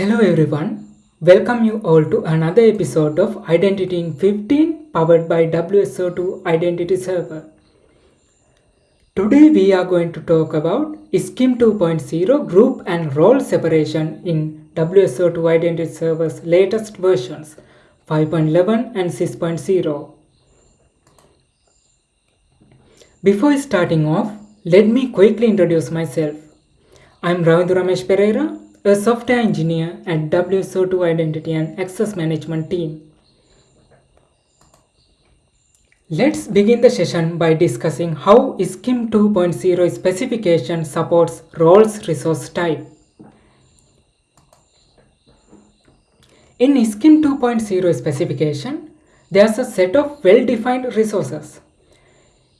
Hello everyone, welcome you all to another episode of Identity in 15 powered by WSO2 Identity Server. Today we are going to talk about SCIM 2.0 group and role separation in WSO2 Identity Server's latest versions 5.11 and 6.0. Before starting off, let me quickly introduce myself. I'm Ravindra Ramesh Pereira, a software engineer at WSO2 Identity and Access Management team. Let's begin the session by discussing how SCIM 2.0 specification supports roles resource type. In SCIM 2.0 specification, there's a set of well-defined resources.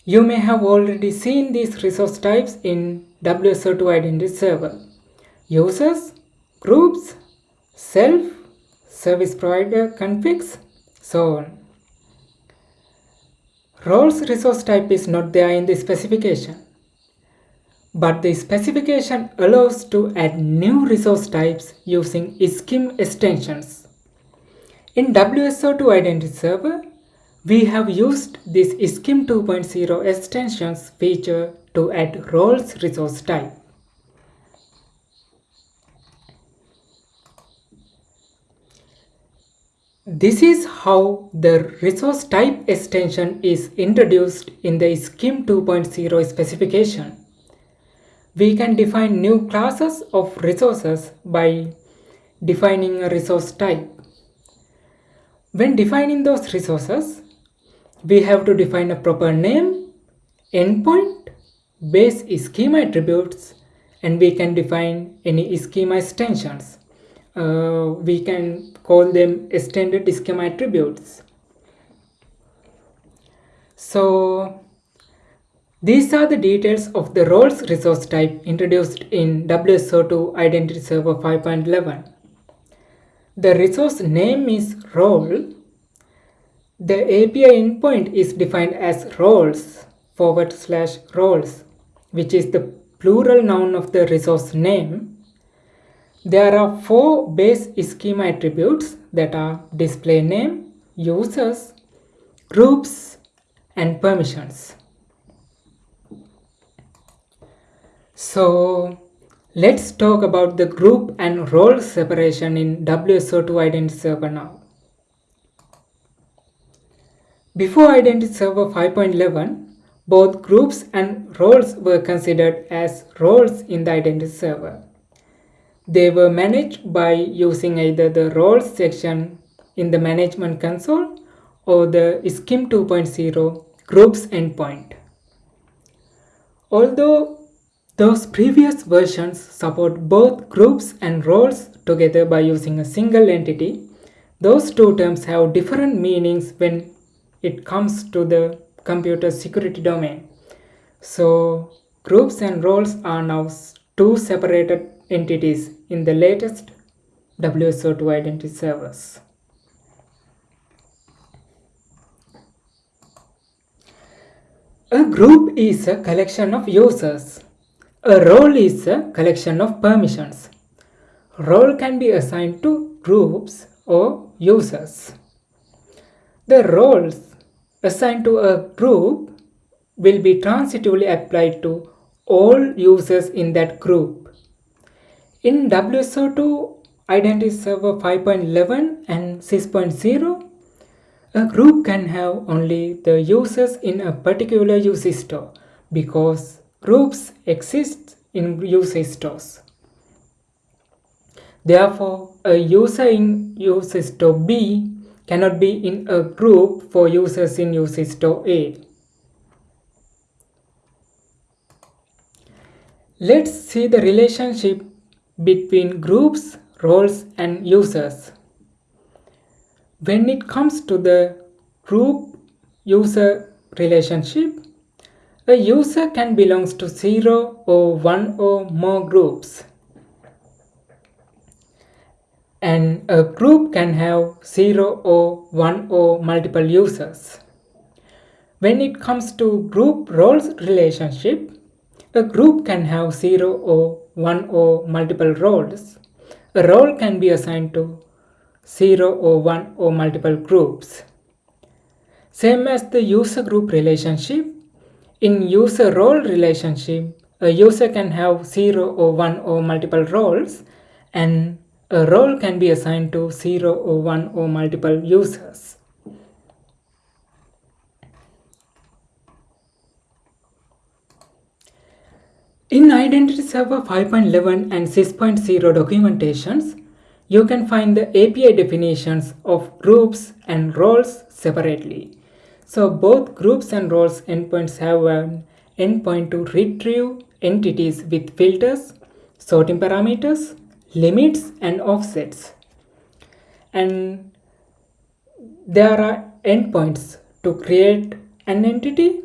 You may have already seen these resource types in WSO2 Identity Server. Users, groups, self, service provider configs, so on. Roles resource type is not there in the specification. But the specification allows to add new resource types using SCIM extensions. In WSO2 Identity Server, we have used this SCIM 2.0 extensions feature to add roles resource type. This is how the resource type extension is introduced in the SCIM 2.0 specification. We can define new classes of resources by defining a resource type. When defining those resources, we have to define a proper name, endpoint, base schema attributes, and we can define any schema extensions. Uh, we can call them extended schema attributes. So these are the details of the roles resource type introduced in WSO2 Identity Server 5.11. The resource name is role. The API endpoint is defined as roles forward slash roles, which is the plural noun of the resource name. There are four base schema attributes that are display name, users, groups, and permissions. So let's talk about the group and role separation in WSO2 Identity Server now. Before Identity Server 5.11, both groups and roles were considered as roles in the Identity Server. They were managed by using either the roles section in the management console or the SCIM 2.0 groups endpoint. Although those previous versions support both groups and roles together by using a single entity, those two terms have different meanings when it comes to the computer security domain. So groups and roles are now two separated entities in the latest WSO2 identity servers. A group is a collection of users. A role is a collection of permissions. Role can be assigned to groups or users. The roles assigned to a group will be transitively applied to all users in that group. In WSO2 Identity Server 5.11 and 6.0, a group can have only the users in a particular user store because groups exist in user stores. Therefore, a user in user store B cannot be in a group for users in user store A. Let's see the relationship between groups, roles and users. When it comes to the group user relationship, a user can belong to 0 or 1 or more groups. And a group can have 0 or 1 or multiple users. When it comes to group roles relationship, a group can have 0 or 1 or multiple roles. a role can be assigned to 0 or 1 or multiple groups. Same as the user group relationship, in user role relationship, a user can have 0 or 1 or multiple roles and a role can be assigned to 0 or 1 or multiple users. In Identity Server 5.11 and 6.0 documentations, you can find the API definitions of groups and roles separately. So both groups and roles endpoints have an endpoint to retrieve entities with filters, sorting parameters, limits and offsets. And there are endpoints to create an entity,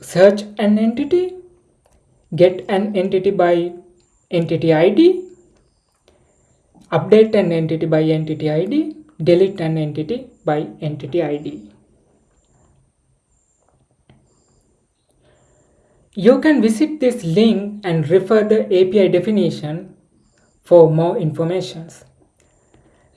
search an entity, get an entity by entity ID, update an entity by entity ID, delete an entity by entity ID. You can visit this link and refer the API definition for more information.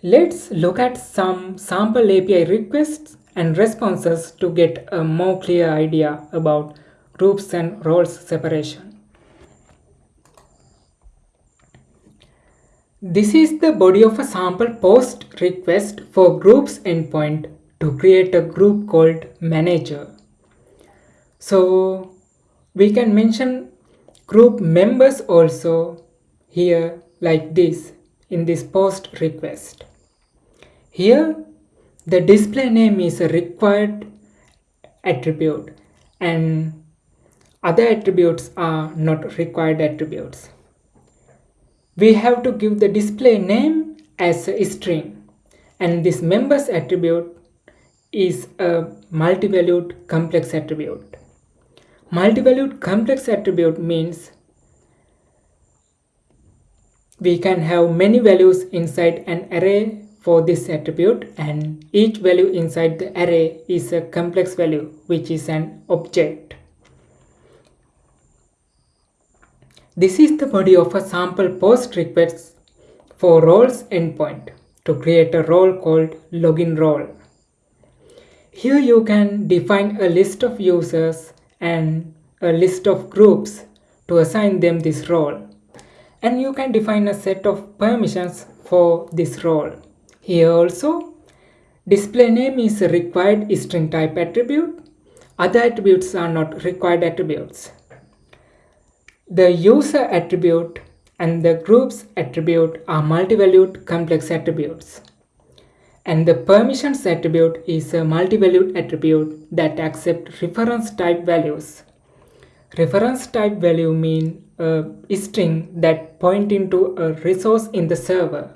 Let's look at some sample API requests and responses to get a more clear idea about groups and roles separation. This is the body of a sample post request for groups endpoint to create a group called manager. So we can mention group members also here like this in this post request. Here the display name is a required attribute and other attributes are not required attributes. We have to give the display name as a string and this members attribute is a multi-valued complex attribute. Multi-valued complex attribute means we can have many values inside an array for this attribute and each value inside the array is a complex value which is an object. This is the body of a sample post request for roles endpoint to create a role called login role. Here you can define a list of users and a list of groups to assign them this role. And you can define a set of permissions for this role. Here also, display name is a required string type attribute. Other attributes are not required attributes. The user attribute and the groups attribute are multi-valued complex attributes. And the permissions attribute is a multivalued attribute that accepts reference type values. Reference type value mean a string that point into a resource in the server.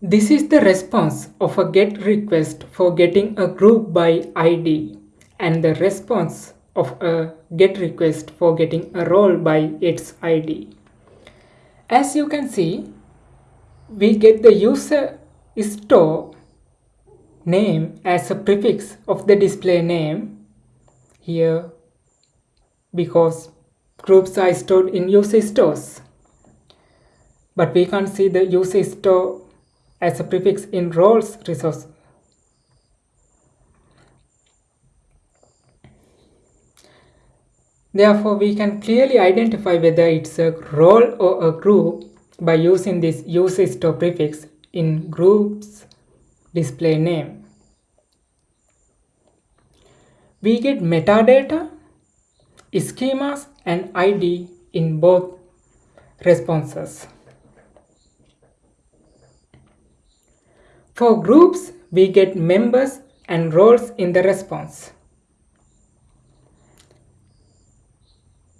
This is the response of a GET request for getting a group by ID and the response of a GET request for getting a role by its ID. As you can see, we get the user store name as a prefix of the display name here because groups are stored in user stores but we can't see the user store as a prefix in roles resource Therefore, we can clearly identify whether it's a role or a group by using this user store prefix in groups display name. We get metadata, schemas and ID in both responses. For groups, we get members and roles in the response.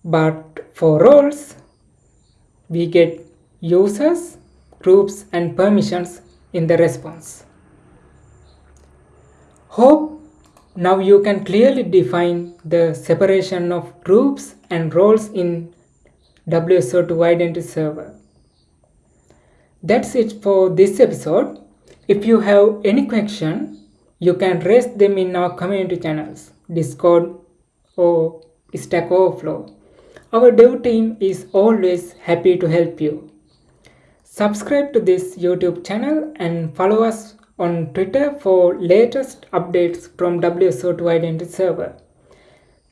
But for roles, we get users, groups and permissions in the response. Hope now you can clearly define the separation of groups and roles in WSO2 Identity Server. That's it for this episode. If you have any question, you can raise them in our community channels, Discord or Stack Overflow. Our dev team is always happy to help you. Subscribe to this YouTube channel and follow us on Twitter for latest updates from WSO2 Identity Server.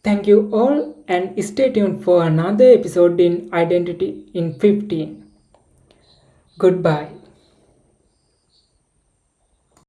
Thank you all and stay tuned for another episode in Identity in 15. Goodbye.